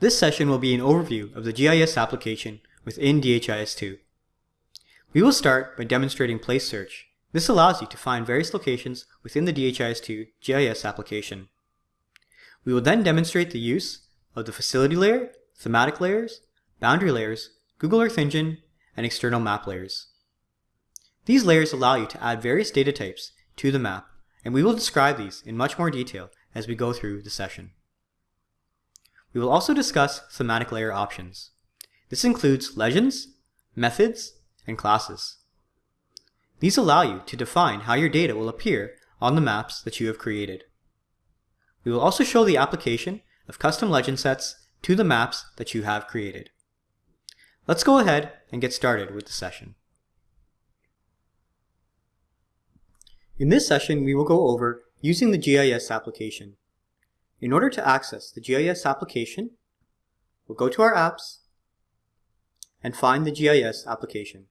This session will be an overview of the GIS application within DHIS2. We will start by demonstrating place search. This allows you to find various locations within the DHIS2 GIS application. We will then demonstrate the use of the facility layer, thematic layers, boundary layers, Google Earth Engine, and external map layers. These layers allow you to add various data types to the map, and we will describe these in much more detail as we go through the session. We will also discuss thematic layer options. This includes legends, methods, and classes. These allow you to define how your data will appear on the maps that you have created. We will also show the application of custom legend sets to the maps that you have created. Let's go ahead and get started with the session. In this session, we will go over using the GIS application. In order to access the GIS application, we'll go to our apps and find the GIS application.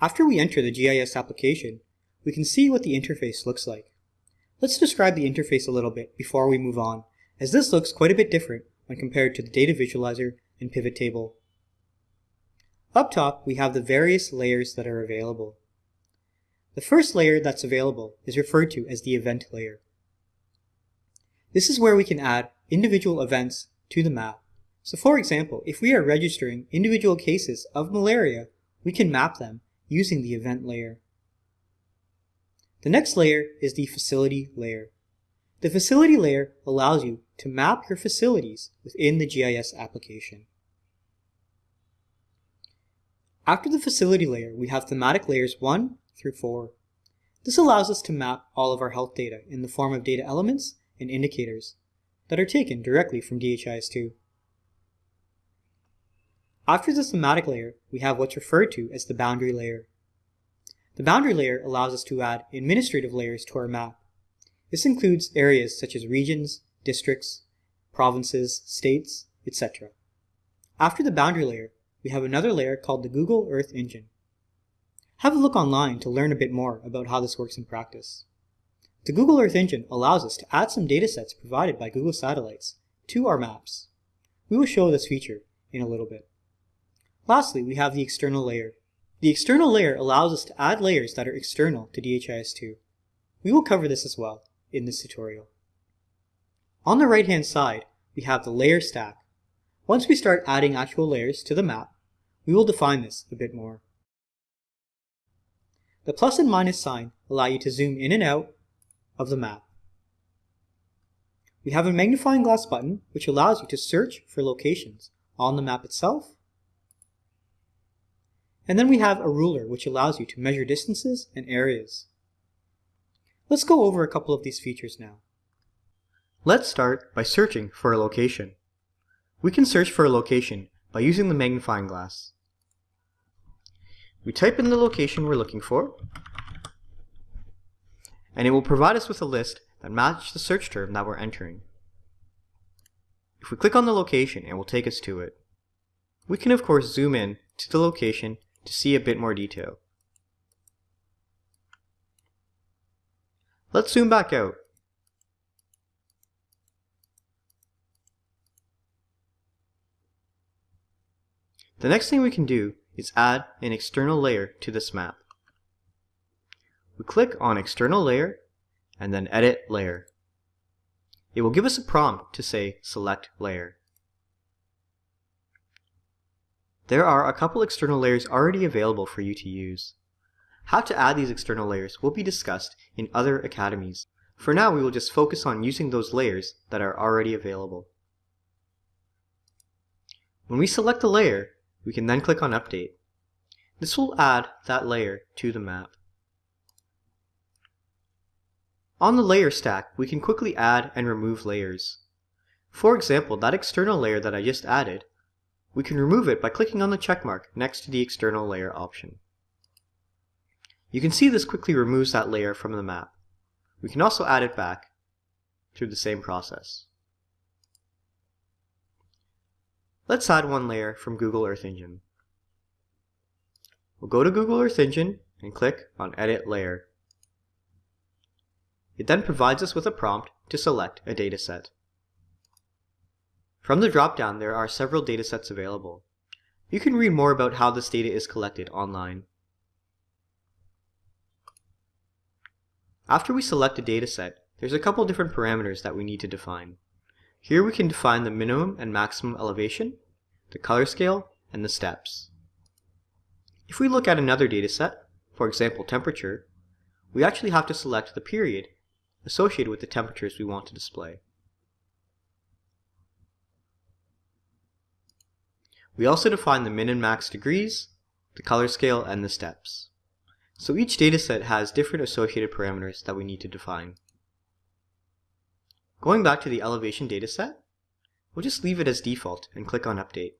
After we enter the GIS application, we can see what the interface looks like. Let's describe the interface a little bit before we move on, as this looks quite a bit different when compared to the data visualizer and pivot table. Up top, we have the various layers that are available. The first layer that's available is referred to as the event layer. This is where we can add individual events to the map. So for example, if we are registering individual cases of malaria, we can map them using the event layer. The next layer is the facility layer. The facility layer allows you to map your facilities within the GIS application. After the facility layer, we have thematic layers 1 through 4. This allows us to map all of our health data in the form of data elements and indicators that are taken directly from DHIS2. After the thematic layer, we have what's referred to as the boundary layer. The boundary layer allows us to add administrative layers to our map. This includes areas such as regions, districts, provinces, states, etc. After the boundary layer, we have another layer called the Google Earth Engine. Have a look online to learn a bit more about how this works in practice. The Google Earth Engine allows us to add some datasets provided by Google Satellites to our maps. We will show this feature in a little bit. Lastly, we have the external layer. The external layer allows us to add layers that are external to DHIS2. We will cover this as well in this tutorial. On the right hand side, we have the layer stack. Once we start adding actual layers to the map, we will define this a bit more. The plus and minus sign allow you to zoom in and out of the map. We have a magnifying glass button which allows you to search for locations on the map itself. And then we have a ruler which allows you to measure distances and areas. Let's go over a couple of these features now. Let's start by searching for a location. We can search for a location by using the magnifying glass. We type in the location we're looking for, and it will provide us with a list that matches the search term that we're entering. If we click on the location, it will take us to it. We can of course zoom in to the location to see a bit more detail. Let's zoom back out. The next thing we can do is add an external layer to this map. We click on external layer and then edit layer. It will give us a prompt to say select layer. There are a couple external layers already available for you to use. How to add these external layers will be discussed in other academies. For now we will just focus on using those layers that are already available. When we select a layer, we can then click on Update. This will add that layer to the map. On the layer stack, we can quickly add and remove layers. For example, that external layer that I just added, we can remove it by clicking on the checkmark next to the external layer option. You can see this quickly removes that layer from the map. We can also add it back through the same process. Let's add one layer from Google Earth Engine. We'll go to Google Earth Engine and click on Edit Layer. It then provides us with a prompt to select a dataset. From the dropdown, there are several datasets available. You can read more about how this data is collected online. After we select a dataset, there's a couple different parameters that we need to define. Here we can define the minimum and maximum elevation, the color scale, and the steps. If we look at another dataset, for example temperature, we actually have to select the period associated with the temperatures we want to display. We also define the min and max degrees, the color scale, and the steps. So each dataset has different associated parameters that we need to define. Going back to the elevation dataset, we'll just leave it as default and click on Update.